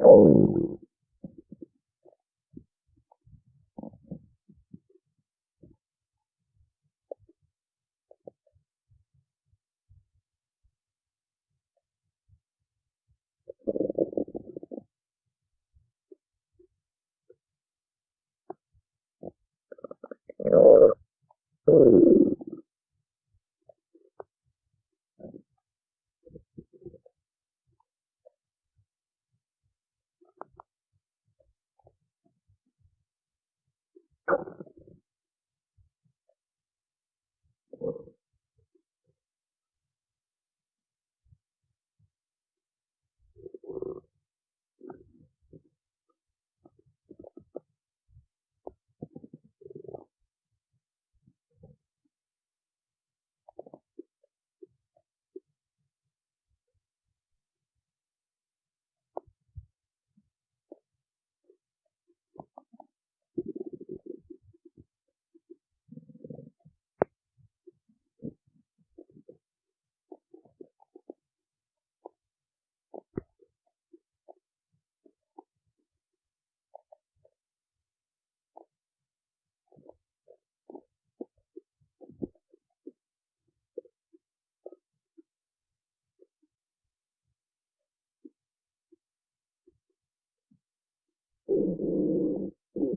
Oh.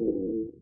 Mm-hmm.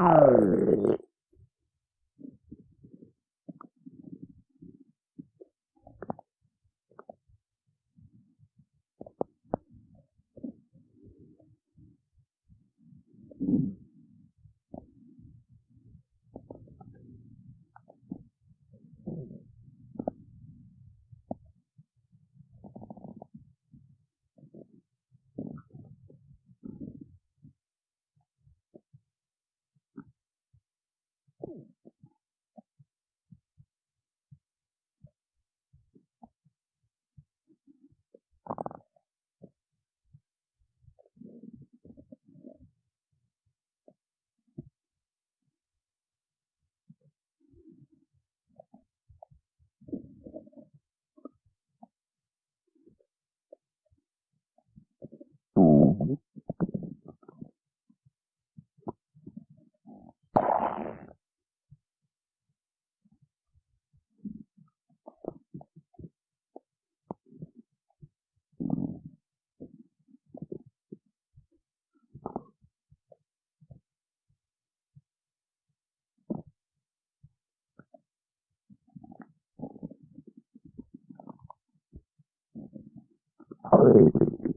Mm-hmm. Hallelujah.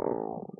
Oh.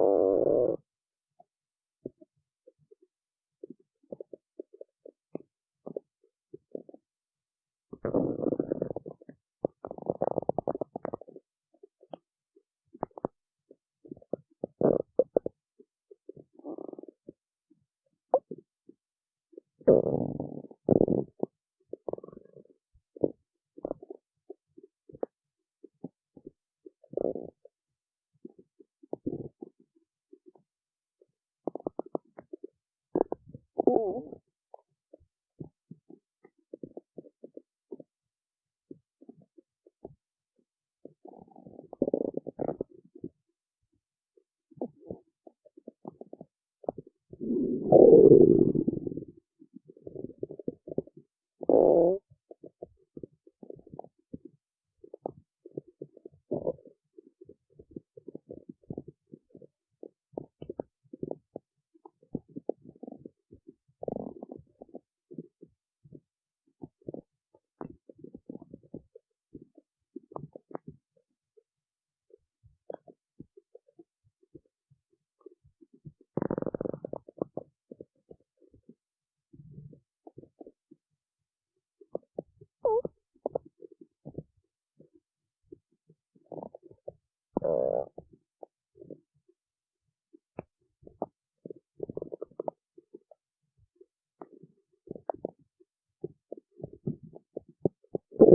Oh. cũ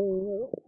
Oh,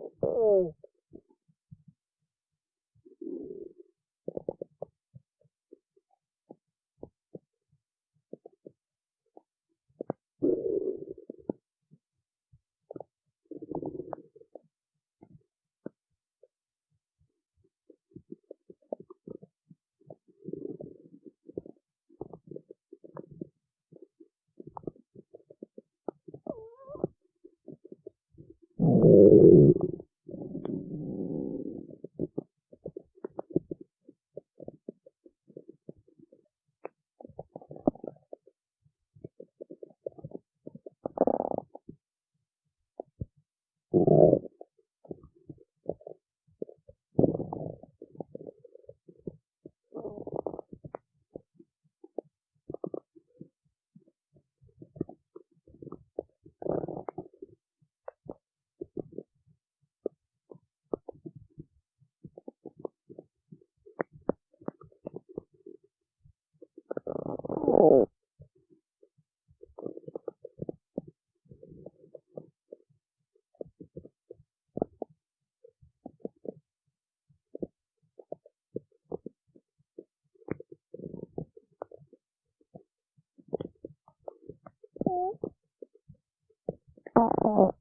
Oh.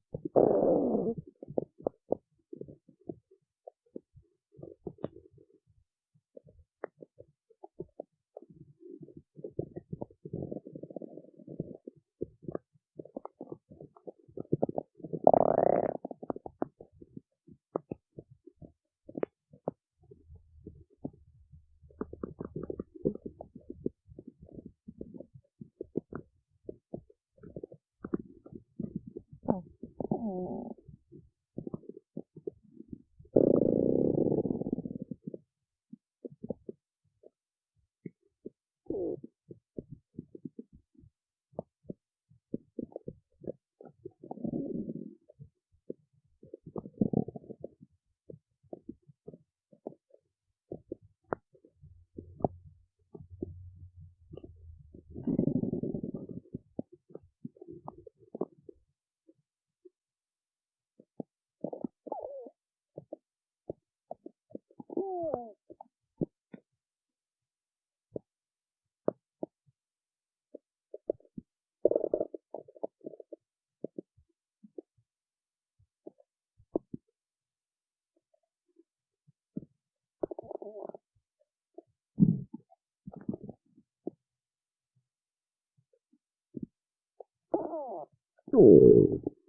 嗯。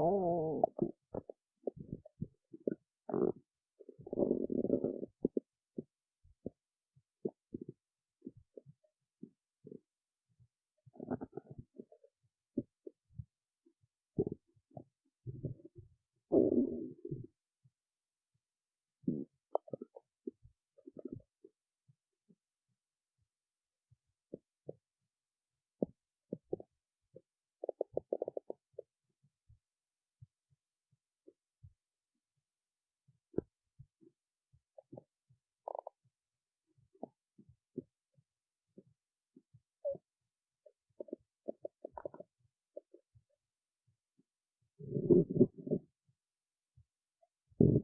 Oh.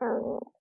嗯。